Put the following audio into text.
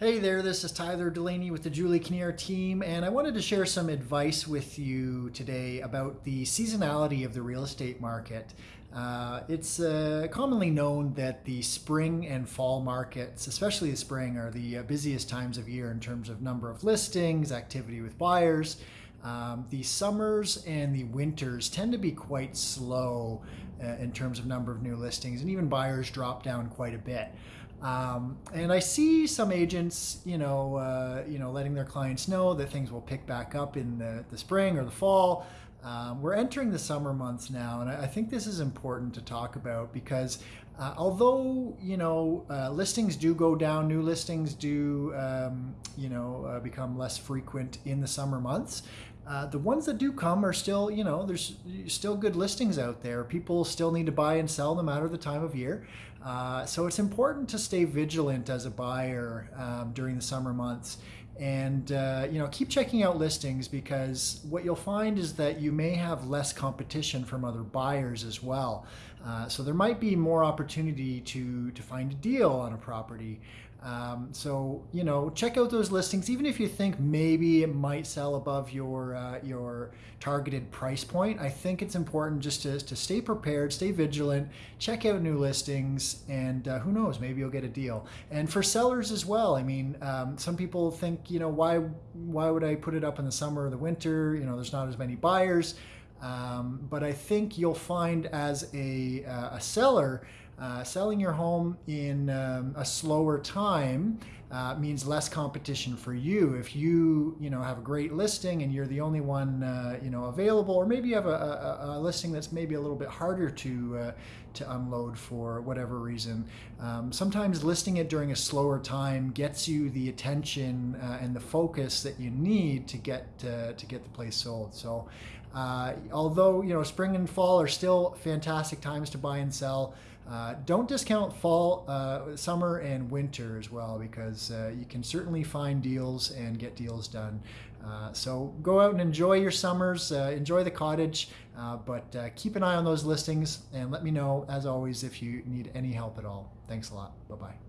Hey there, this is Tyler Delaney with the Julie Kinnear team, and I wanted to share some advice with you today about the seasonality of the real estate market. Uh, it's uh, commonly known that the spring and fall markets, especially the spring, are the uh, busiest times of year in terms of number of listings, activity with buyers. Um, the summers and the winters tend to be quite slow uh, in terms of number of new listings, and even buyers drop down quite a bit. Um, and I see some agents, you know, uh, you know, letting their clients know that things will pick back up in the, the spring or the fall. Um, we're entering the summer months now, and I, I, think this is important to talk about because uh, although you know uh, listings do go down, new listings do um, you know uh, become less frequent in the summer months. Uh, the ones that do come are still, you know, there's still good listings out there. People still need to buy and sell no matter the time of year. Uh, so it's important to stay vigilant as a buyer um, during the summer months and uh, you know keep checking out listings because what you'll find is that you may have less competition from other buyers as well. Uh, so there might be more opportunity to to find a deal on a property um, so you know, check out those listings. Even if you think maybe it might sell above your uh, your targeted price point, I think it's important just to, to stay prepared, stay vigilant, check out new listings, and uh, who knows, maybe you'll get a deal. And for sellers as well, I mean, um, some people think, you know, why why would I put it up in the summer or the winter? You know, there's not as many buyers. Um, but I think you'll find as a, uh, a seller uh, selling your home in um, a slower time uh, means less competition for you. If you, you know, have a great listing and you're the only one, uh, you know, available, or maybe you have a, a, a, listing that's maybe a little bit harder to uh, to unload for whatever reason. Um, sometimes listing it during a slower time gets you the attention uh, and the focus that you need to get uh, to get the place sold. So, although you know, spring and fall are still fantastic times to buy and sell. Uh, don't discount fall, uh, summer, and winter as well because uh, you can certainly find deals and get deals done. Uh, so go out and enjoy your summers, uh, enjoy the cottage, but keep an eye on those listings and let me know, as always, if you need any help at all. Thanks a lot. Bye bye.